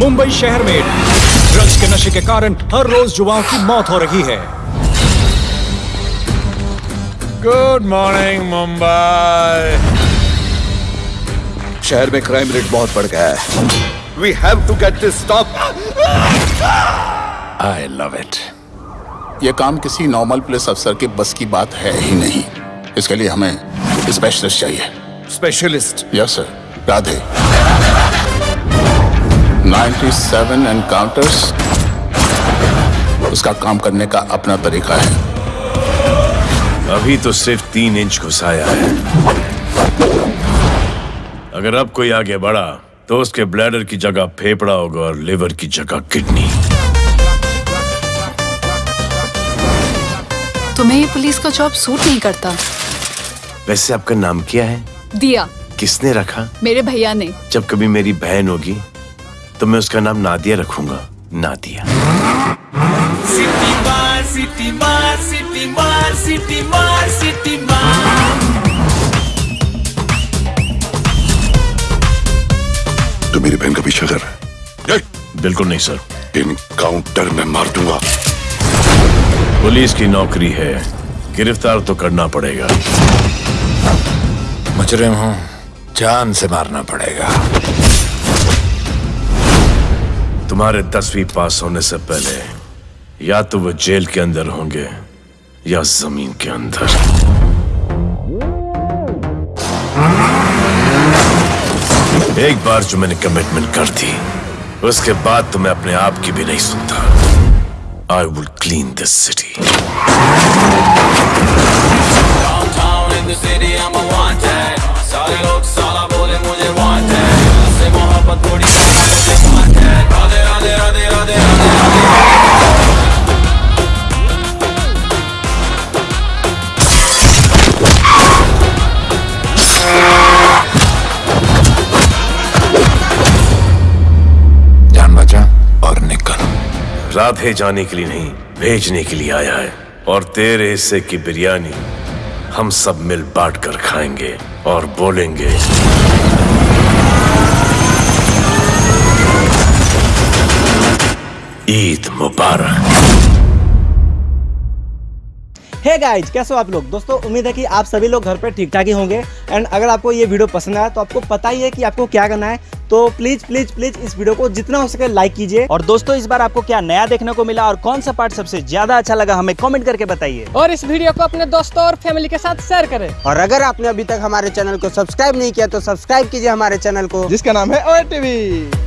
मुंबई शहर में ड्रग्स के नशे के कारण हर रोज युवाओं की मौत हो रही है। गुड मॉर्निंग मुंबई शहर में क्राइम रेट बहुत बढ़ गया है। We have to get this stop I love it ये काम किसी नॉर्मल पुलिस अफसर के बस की बात है ही नहीं। इसके लिए हमें स्पेशलिस्ट चाहिए। Specialist yes sir Radhe. 97 encounters उसका काम करने का अपना तरीका है। अभी तो सिर्फ़ तीन इंच घुसाया है। अगर अब कोई आगे बढ़ा तो उसके ब्लैडर की जगह फेफड़ा होगा और लिवर की जगह किडनी तुम्हें ये पुलिस का जॉब सूट नहीं करता। वैसे आपका नाम क्या है? दिया। किसने रखा? मेरे भैया ने। जब कभी मेरी बहन होगी तो मैं उसका नाम नादिया रखूँगा। नादिया। सिटी मार सिटी मार सिटी मार सिटी मार सिटी मार। तो मेरी बहन का पीछा कर रहा है। बिल्कुल नहीं सर। इनकाउंटर में मार दूँगा। पुलिस की नौकरी है। गिरफ़्तार तो करना पड़ेगा। मुजरिम हूँ। जान से मारना पड़ेगा। तुम्हारे दसवीं पास होने से पहले या तो वो जेल के अंदर होंगे या ज़मीन के अंदर। एक बार जो मैंने कमिटमेंट कर दी, उसके बाद तो मैं अपने आप की भी नहीं सुनता। I will clean this city Radhe जाने के लिए नहीं, भेजने के लिए आया है। और तेरे हिस्से की बिरयानी हम सब मिल बांट कर खाएँगे और बोलेंगे। ईद मुबारक। हे गाइज़ कैसे हो आप लोग? दोस्तों उम्मीद है कि आप सभी लोग घर पर ठीक ठाक ही होंगे। एंड अगर आपको ये वीडियो पसंद आया तो आपको पता ही है कि आपको क्या करना है। तो प्लीज़ प्लीज़ प्लीज़ इस वीडियो को जितना हो सके लाइक कीजिए। और दोस्तों इस बार आपको क्या नया देखने को मिला और कौन सा पार्ट सबसे ज़्यादा अच्छा लगा हमें कमेंट करके बताइए। और इस वीडियो को अपने दोस्तों और फैमिली के साथ शेयर करें। और अगर आपने अभी तक हमारे चैनल को सब्सक्राइब नहीं किया तो सब्सक्राइब कीजिए हमारे चैनल को। जिसका नाम है ओ टीवी